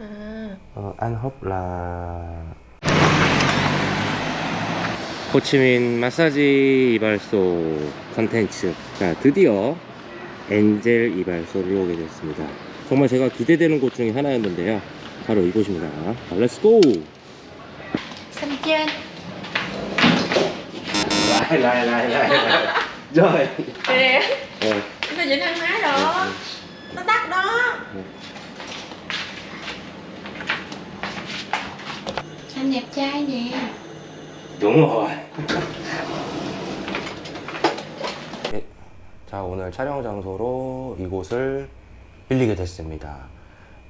À, Ờ, anh Húc là 호치민 마사지 이발소 컨텐츠 자 드디어 엔젤 이발소를 오게 됐습니다 정말 제가 기대되는 곳 중에 하나였는데요 바로 이곳입니다 렛츠고 trên lại lại lại lại rồi Kìa, Ờ, nó dính ăn máy rồi Nó tắt đó Ừ. Xanh đẹp trai nè. Đúng rồi. 네, 자 오늘 촬영 장소로 이곳을 빌리게 됐습니다.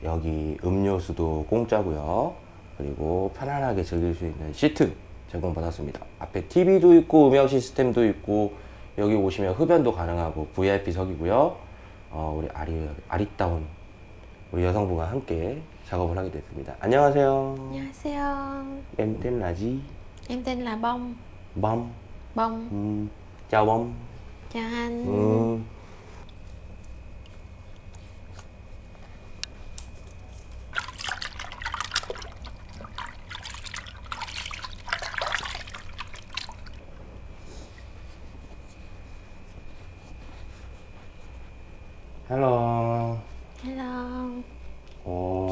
여기 음료수도 공짜고요. 그리고 편안하게 즐길 수 있는 시트 제공받았습니다. 앞에 TV도 있고 음향 시스템도 있고 여기 오시면 흡연도 가능하고 VIP석이고요. 어, 우리 아리, 아리따운 우리 여성분과 함께 작업을 하게 됐습니다 안녕하세요 안녕하세요 em tên là gì Em tên là Bông bông Bông, Ừ, chào bông chào anh ừ.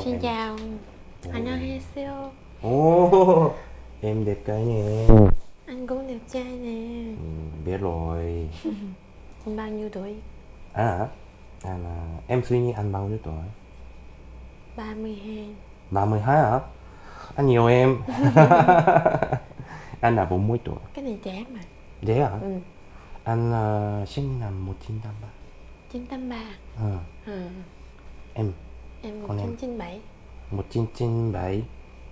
Xin chào Anh Anhaseo Ồ Em đẹp trai nè Anh cũng đẹp trai nè ừ, Biết rồi Anh bao nhiêu tuổi? À hả? À, em suy nghĩ anh bao nhiêu tuổi? 32 32 hả? Anh nhiều em Anh là 40 tuổi Cái này trẻ mà Trẻ hả? Ừ Anh uh, sinh năm 1983 1983 Ờ à. à. Em em? 1997 1997.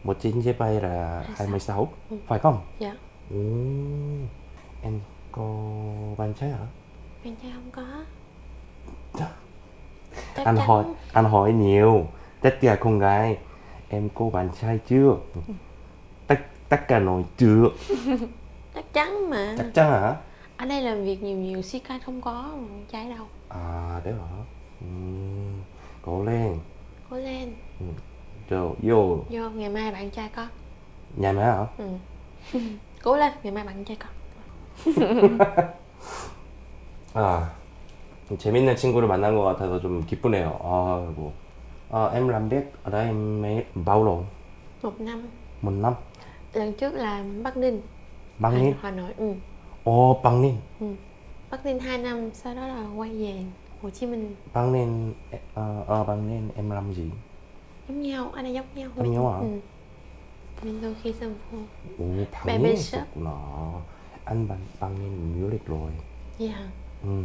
1997 là 26. Ừ. Phải không? Dạ Ồ, em có bạn trai hả? Bạn trai không có. Chắc anh chắn- hỏi anh hỏi nhiều tất cả con gái em có bạn trai chưa tất tất cả nói chưa Chắc chắn mà chắc chắn hả Ở đây làm việc nhiều nhiều si không có con trai đâu à đấy hả Ừm, cố lên Cố lên rồi vô Vô ngày mai bạn trai có nhà mẹ hả ừ. Cố lên ngày mai bạn trai có 아 재밌는 친구를 만난 것 같아서 좀 기쁘네요 아이고 à, em làm biết ở đây mấy bao lâu Một năm một năm Lần trước là Bắc Ninh Bắc Hà- Ninh Hà Nội ừ. ồ Bắc Ninh ừ. Bắc Ninh 2 năm Sau đó là quay về Hồ Chí Minh. Bạn nên ờ uh, uh, bạn nên em làm gì? Giống nhau, anh ấy giống nhau anh nhau hả? Ừ. Mình đôi khi xem phu Ủa, bạn nên sức nó Anh bạn, bạn nên du lịch rồi. Dạ. Yeah. Ừ.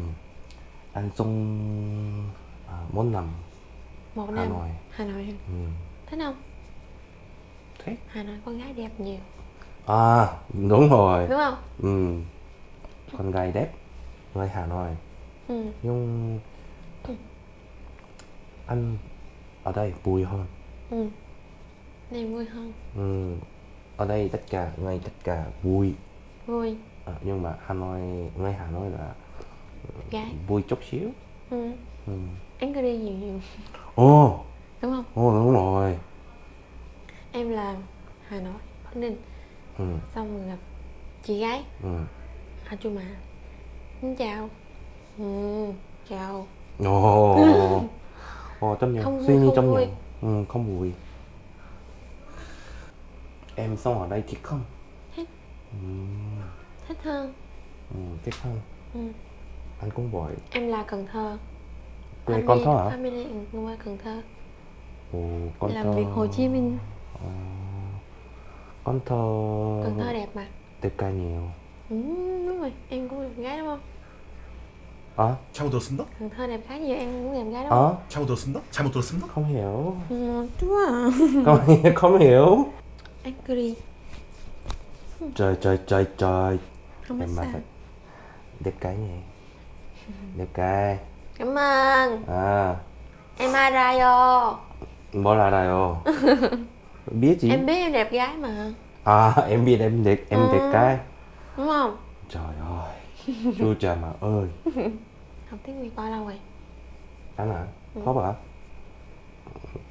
Anh trong uh, 4 năm. Một Hà. Nội. Hà Nội. Ừ. Thích không? Thích. Hà Nội con gái đẹp nhiều. À, đúng rồi. Đúng không? Ừ. Con gái đẹp Người Hà Nội. Ừ. nhưng anh ở đây vui hơn ừ. Này vui hơn ừ. ở đây tất cả người tất cả vui Vui à, nhưng mà Hà Nội người Hà Nội là Gái vui chút xíu ừ. ừ. Anh cứ đi nhiều nhiều ồ Đúng không? ồ đúng rồi Em là Hà Nội Bắc Ninh ừ. Xong rồi gặp chị gái Ừ. À chú mà Xin chào ừ. Chào. Ồ, Ồ chấp nhận, Không suy nghĩ chấp nhận ừ, Không vui. Em sống ở đây thích không? Thích. ừ, Thích hơn. Ừ, Thích không? ừ. Anh cũng vậy. Em là Cần Thơ. Quê con thơ hả? Family quê Cần Thơ. Ồ, con Làm thơ. việc Hồ Chí Minh. Ờ, Con thơ. Cần Thơ đẹp mà. Đẹp ca nhiều. Ừ, Đúng rồi. Em cũng đẹp gái đúng không? Ờ, 잘못 들었습니다. Cần Thơ đẹp gái nhiều em cũng đẹp gái đúng không? ờ, 잘못 들었습니다. 잘못 들었습니다. không hiểu Ừ, chú à Không, không hiểu Anh cứ đi Trời trời trời trời Không biết Em mà sao thật Đẹp cái nhỉ Đẹp cái Cảm ơn À Em Arayo 뭘 알아요? biết gì? Em biết em đẹp gái mà À em biết em đẹp em Ừ. đẹp cái Đúng không? Trời ơi Chú cha mà ơi. Học tiếng Việt bao lâu rồi? Anh hả? Hốp hả?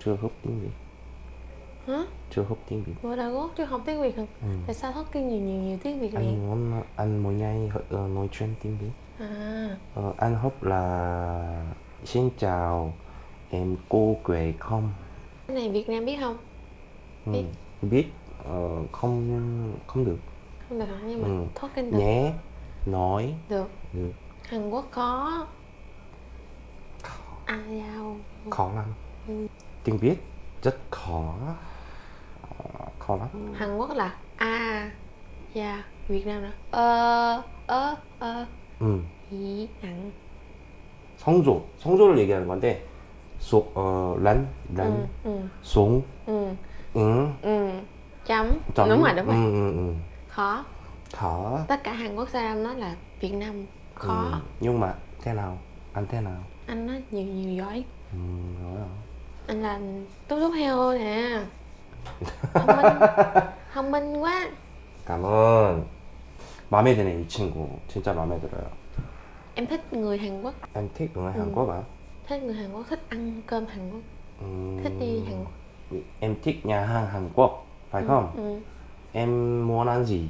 Chưa húp tiếng gì hả? Chưa học tiếng Việt. Ủa đâu có chứ học tiếng Việt hả? Ừ. tại sao Talking nhiều nhiều nhiều tiếng Việt anh muốn anh mỗi ngày ờ, nói chuyện tiếng Việt. À. Ờ, anh học là xin chào em cô Quế không? Cái này Việt Nam biết không? Ừ. Biết. biết. Ờ, không không được. Không được hả? Nhưng mà Ừ. Talking được nhé nói được được Hàn Quốc có à giao khó lắm Ừ. tiếng Việt rất khó Ờ, khó lắm Hàn Quốc là a dạ Việt Nam là ơ ơ ơ 음, 이 낭 성조 성조를 얘기하는 건데 소, 어, 란, 란, ừ ừ 송, ừ 응, ừ chấm chấm. đúng rồi đúng rồi 응, 응, 응. khó khó tất cả Hàn Quốc Saram nói là Việt Nam khó Ừ, nhưng mà thế nào anh thế nào anh nói nhiều nhiều giỏi ừ, rồi à. anh là tốt tốt heo nè thông minh thông minh quá cảm ơn 마음에 드네 이 친구 진짜 마음에 들어요 em thích người Hàn Quốc em thích người Ừ. Hàn Quốc à thích người Hàn Quốc thích ăn cơm Hàn Quốc Ừm, thích đi Hàn Quốc em thích nhà hàng Hàn Quốc phải không ừ. em muốn ăn gì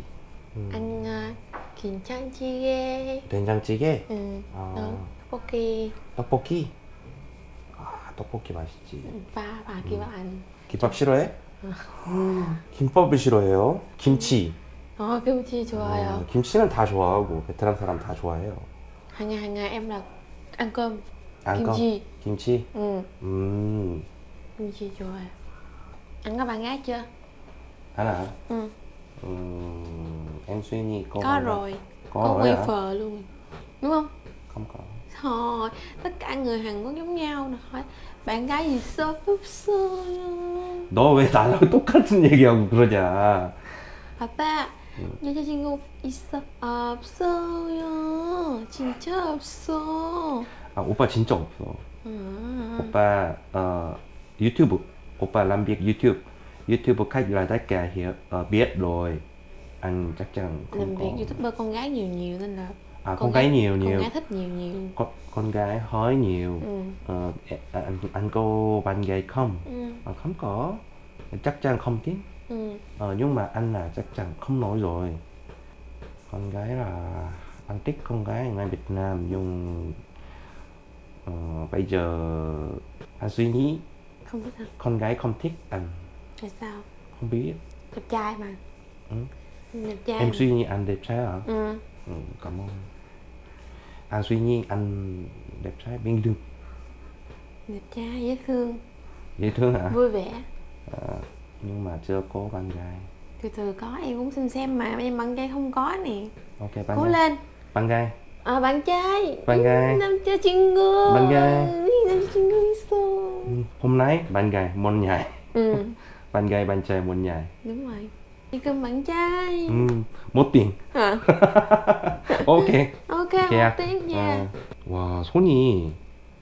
Anh uh, 김장찌개 된장찌개 ừ. 아. tteokbokki 떡볶이 아 떡볶이 맛있지 bà kia bảo anh 김밥 싫어해? 김밥을 싫어해요 김치 ờ kimchi 좋아요 어, 김치는 다 좋아하고 베트남 사람 다 좋아해요 hàng ngày hàng ngày em là ăn cơm ăn cơm 김치 김치 ừ 음 kimchi 좋아요 anh có bạn gái chưa 하나 ừ 음, em suy nghĩ có rồi có, có rồi quay hả? luôn đúng không không có thôi tất cả người Hàn Quốc giống nhau nè hỏi bạn gái gì sơ 없어요 너왜 나랑 똑같은 얘기하고 그러냐 아빠 여자친구 있어 없어요 진짜 없어 아 오빠 진짜 없어 아, 오빠 오빠 làm việc YouTube YouTube khách là tất cả hiểu ờ, biết rồi. Anh chắc chắn không làm có việc youtuber con gái nhiều nhiều nên là à con, gái nhiều con nhiều. gái thích nhiều nhiều. Con, con gái hỏi nhiều. Ừ. Ờ, ẹ- anh anh có bạn gái không? Ừ. À, không có. Chắc chắn không tiếng ừ. Ờ, nhưng mà anh là chắc chắn không nói rồi. Con gái là anh thích con gái người Việt Nam nhưng ờ, bây giờ anh suy nghĩ. Không biết hả? Con gái không thích anh tại sao? Không biết. Đẹp trai mà. Ừ. ừ. đẹp trai em mà. suy nghĩ anh đẹp trai hả? Ừ. ừ cảm ơn. Anh suy nghĩ anh đẹp trai bên đường đẹp trai dễ thương. Dễ thương hả? Vui vẻ. À, nhưng mà chưa có bạn gái. Từ từ có em cũng xin xem mà em bạn gái không có nè. Ok bạn cố gái. lên. Bạn gái. À bạn trai. Bạn gái. Ừ, Nam chơi chuyên ngư bạn gái. Ừ, Nam chuyên ngư hôm nay bạn gái môn nhảy. Ừ. bạn gái bạn trai muốn nhảy đúng rồi đi cơm bạn trai ừ, một tiếng hả ok ok một tiếng nha 어, 와 손이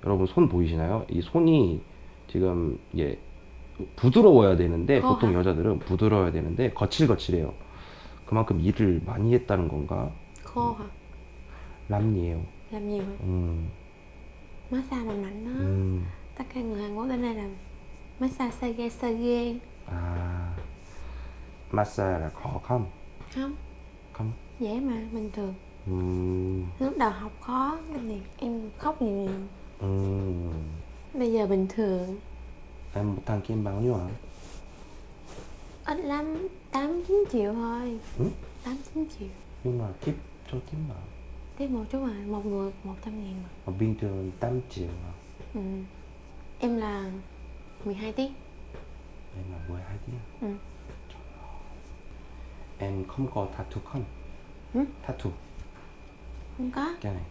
여러분 손 보이시나요? 이 손이 지금 이게 부드러워야 되는데 어. 보통 여자들은 부드러워야 되는데 거칠거칠해요. 그만큼 일을 많이 했다는 건가? hả 람니에요. làm nhiều hả 음, massage mạnh mạnh đó 음, tất cả người Hàn Quốc đến đây làm massage sage sage à, massage là khó không? Không. Không? Dễ mà bình thường. Uhm. lúc đầu học khó thì em khóc nhiều nhiều. Uhm. bây giờ bình thường. Em một thằng kim bao nhiêu hả? Ít lắm tám chín triệu thôi. Tám ừ? chín triệu. Nhưng mà kiếp cho kiếm mà. Tiếp một chút mà một người một trăm ngàn mà. Bình thường tám triệu mà. Ừ. em là 12 tiếng. Em là 12 tiếng. ừ. Em không có tattoo không? Ừ? 타투 không có cái này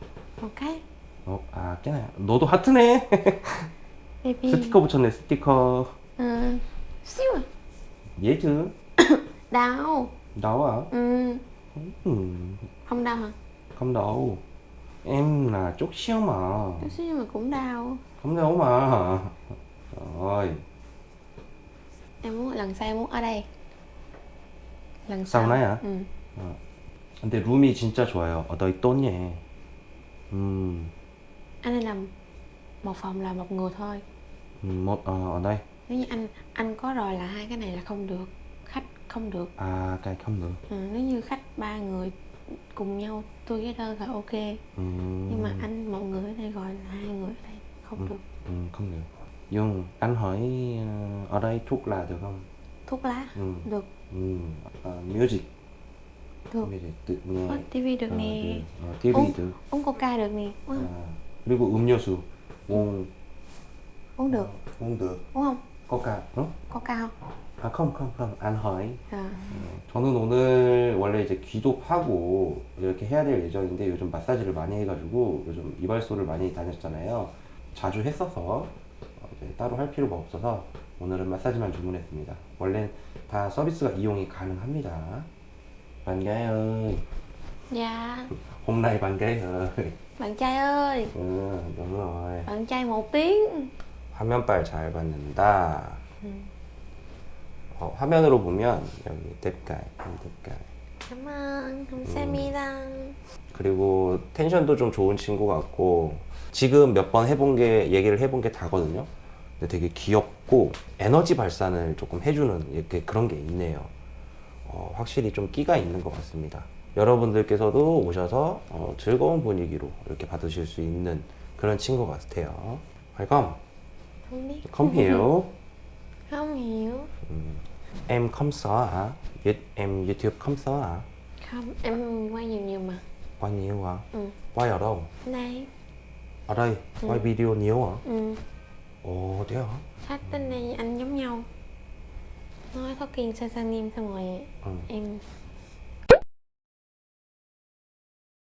một cái 어, 아 cái này 너도 하트네 스티커 붙였네 스티커 à 얘 chứ đau đau à ừ. không đau hả không đau em là chút xíu mà chút xíu mà cũng đau không đau mà rồi em muốn lần sau em muốn ở đây lần sau sau này hả ừ. 근데 룸이 진짜 좋아요 어, 너 있더니 음, anh ấy làm một phòng là một người thôi 음, 뭐, 어, ở đây nếu như anh anh có rồi là hai cái này là không được khách không được À, cái không được. ừ, nếu như khách ba người cùng nhau tôi cái đơn là ok Ừ. nhưng mà anh một người ở đây gọi là hai người ở đây không được Ừ, không được. Dung, anh hỏi ở đây thuốc là được không? thuốc lá Ừ. được Ừ. Ờ, music. được music tự nghe. Có tivi được nè được. Ờ, TV Uống- được. uống coca được nè uống? 아, 그리고 음료수 옹 uống được 옹드 uống không 코카 어? coca không 아 컴 컴 컴 안허이 à. 저는 오늘 원래 이제 귀도하고 이렇게 해야 될 예정인데 요즘 마사지를 많이 해가지고 요즘 이발소를 많이 다녔잖아요 자주 했어서 어, 따로 할 필요가 없어서 오늘은 마사지만 주문했습니다. 원래 다 서비스가 이용이 가능합니다. ơi dạ hôm nay bạn gái ơi bạn trai ơi ừ, đúng rồi bạn trai một tiếng 화면빨 잘 받는다. 음. 어, 화면으로 보면 여기 뎁깔, 뎁깔. cảm ơn 감사합니다. 그리고 텐션도 좀 좋은 친구 같고 지금 몇 번 해본 게 얘기를 해본 게 다거든요. 근데 되게 귀엽고 에너지 발산을 조금 해주는 이렇게 그런 게 있네요. 어, 확실히 좀 끼가 있는 것 같습니다. 여러분들께서도 오셔서 어, 즐거운 분위기로 이렇게 받으실 수 있는 그런 친구 같아요. Welcome, không biết come here. hiểu Em không sợ hả? Em YouTube không sợ hả? không em quay nhiều nhiều mà Quay nhiều hả? ừ Quay ở đâu? đây Ở đây? Quay video nhiều hả? ừ Ồ, thế hả? khách đến đây anh giống nhau nói có kiên sa sa nim xong rồi Ừ. em